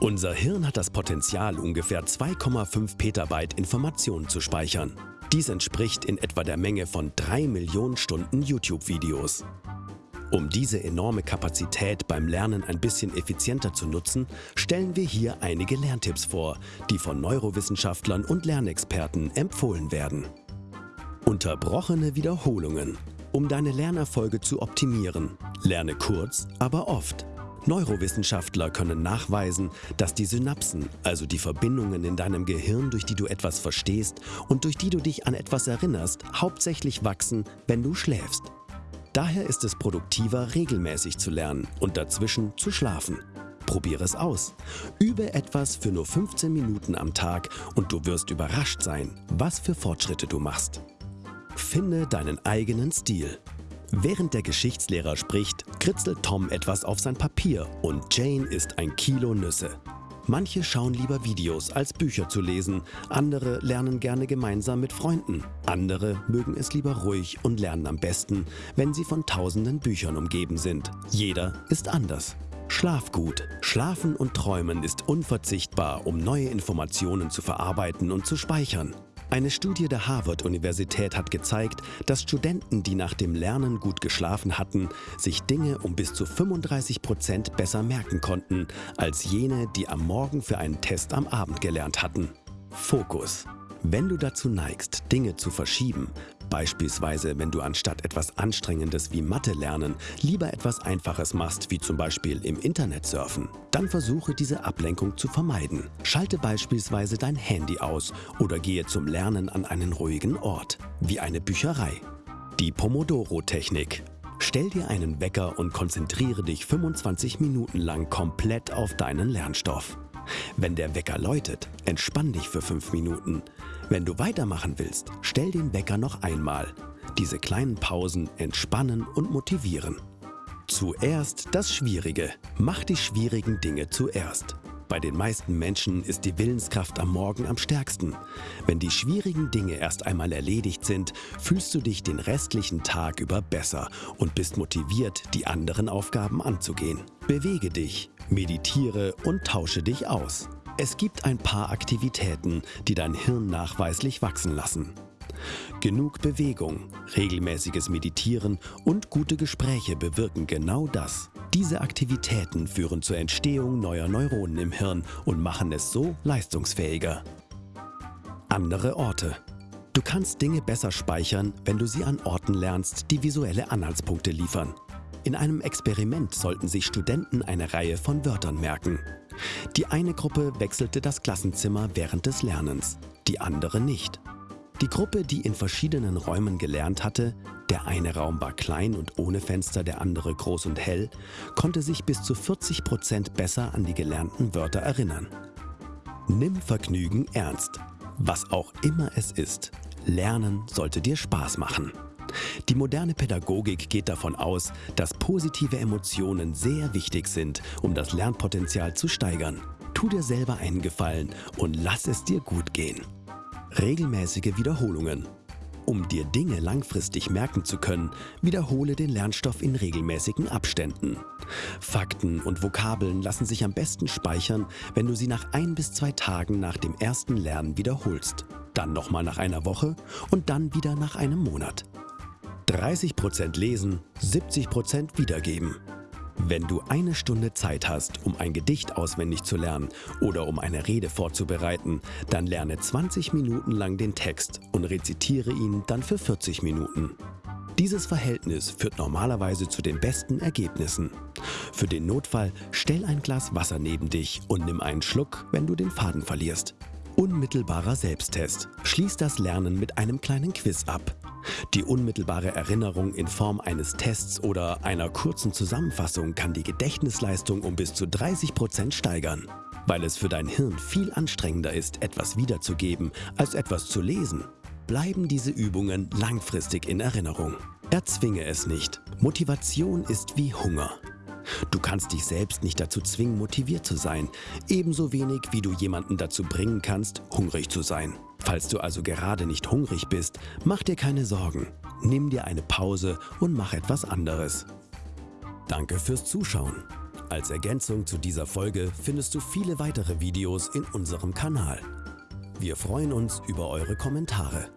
Unser Hirn hat das Potenzial, ungefähr 2,5 Petabyte Informationen zu speichern. Dies entspricht in etwa der Menge von 3 Millionen Stunden YouTube-Videos. Um diese enorme Kapazität beim Lernen ein bisschen effizienter zu nutzen, stellen wir hier einige Lerntipps vor, die von Neurowissenschaftlern und Lernexperten empfohlen werden. Unterbrochene Wiederholungen. Um deine Lernerfolge zu optimieren, lerne kurz, aber oft. Neurowissenschaftler können nachweisen, dass die Synapsen, also die Verbindungen in deinem Gehirn, durch die du etwas verstehst und durch die du dich an etwas erinnerst, hauptsächlich wachsen, wenn du schläfst. Daher ist es produktiver, regelmäßig zu lernen und dazwischen zu schlafen. Probiere es aus. Übe etwas für nur 15 Minuten am Tag und du wirst überrascht sein, was für Fortschritte du machst. Finde deinen eigenen Stil. Während der Geschichtslehrer spricht, kritzelt Tom etwas auf sein Papier und Jane isst ein Kilo Nüsse. Manche schauen lieber Videos, als Bücher zu lesen. Andere lernen gerne gemeinsam mit Freunden. Andere mögen es lieber ruhig und lernen am besten, wenn sie von tausenden Büchern umgeben sind. Jeder ist anders. Schlaf gut. Schlafen und Träumen ist unverzichtbar, um neue Informationen zu verarbeiten und zu speichern. Eine Studie der Harvard-Universität hat gezeigt, dass Studenten, die nach dem Lernen gut geschlafen hatten, sich Dinge um bis zu 35 Prozent besser merken konnten, als jene, die am Morgen für einen Test am Abend gelernt hatten. Fokus. Wenn du dazu neigst, Dinge zu verschieben, Beispielsweise, wenn du anstatt etwas Anstrengendes wie Mathe lernen lieber etwas Einfaches machst, wie zum Beispiel im Internet surfen, dann versuche diese Ablenkung zu vermeiden. Schalte beispielsweise dein Handy aus oder gehe zum Lernen an einen ruhigen Ort, wie eine Bücherei. Die Pomodoro-Technik. Stell dir einen Wecker und konzentriere dich 25 Minuten lang komplett auf deinen Lernstoff. Wenn der Wecker läutet, entspann dich für 5 Minuten. Wenn du weitermachen willst, stell den Wecker noch einmal. Diese kleinen Pausen entspannen und motivieren. Zuerst das Schwierige. Mach die schwierigen Dinge zuerst. Bei den meisten Menschen ist die Willenskraft am Morgen am stärksten. Wenn die schwierigen Dinge erst einmal erledigt sind, fühlst du dich den restlichen Tag über besser und bist motiviert, die anderen Aufgaben anzugehen. Bewege dich, meditiere und tausche dich aus. Es gibt ein paar Aktivitäten, die dein Hirn nachweislich wachsen lassen. Genug Bewegung, regelmäßiges Meditieren und gute Gespräche bewirken genau das. Diese Aktivitäten führen zur Entstehung neuer Neuronen im Hirn und machen es so leistungsfähiger. Andere Orte Du kannst Dinge besser speichern, wenn du sie an Orten lernst, die visuelle Anhaltspunkte liefern. In einem Experiment sollten sich Studenten eine Reihe von Wörtern merken. Die eine Gruppe wechselte das Klassenzimmer während des Lernens, die andere nicht. Die Gruppe, die in verschiedenen Räumen gelernt hatte, der eine Raum war klein und ohne Fenster, der andere groß und hell, konnte sich bis zu 40 Prozent besser an die gelernten Wörter erinnern. Nimm Vergnügen ernst. Was auch immer es ist, Lernen sollte dir Spaß machen. Die moderne Pädagogik geht davon aus, dass positive Emotionen sehr wichtig sind, um das Lernpotenzial zu steigern. Tu dir selber einen Gefallen und lass es dir gut gehen. Regelmäßige Wiederholungen. Um dir Dinge langfristig merken zu können, wiederhole den Lernstoff in regelmäßigen Abständen. Fakten und Vokabeln lassen sich am besten speichern, wenn du sie nach ein bis zwei Tagen nach dem ersten Lernen wiederholst, dann nochmal nach einer Woche und dann wieder nach einem Monat. 30% lesen, 70% wiedergeben. Wenn du eine Stunde Zeit hast, um ein Gedicht auswendig zu lernen oder um eine Rede vorzubereiten, dann lerne 20 Minuten lang den Text und rezitiere ihn dann für 40 Minuten. Dieses Verhältnis führt normalerweise zu den besten Ergebnissen. Für den Notfall stell ein Glas Wasser neben dich und nimm einen Schluck, wenn du den Faden verlierst. Unmittelbarer Selbsttest. Schließ das Lernen mit einem kleinen Quiz ab. Die unmittelbare Erinnerung in Form eines Tests oder einer kurzen Zusammenfassung kann die Gedächtnisleistung um bis zu 30 Prozent steigern. Weil es für dein Hirn viel anstrengender ist, etwas wiederzugeben, als etwas zu lesen, bleiben diese Übungen langfristig in Erinnerung. Erzwinge es nicht. Motivation ist wie Hunger. Du kannst dich selbst nicht dazu zwingen, motiviert zu sein, ebenso wenig wie du jemanden dazu bringen kannst, hungrig zu sein. Falls du also gerade nicht hungrig bist, mach dir keine Sorgen. Nimm dir eine Pause und mach etwas anderes. Danke fürs Zuschauen. Als Ergänzung zu dieser Folge findest du viele weitere Videos in unserem Kanal. Wir freuen uns über eure Kommentare.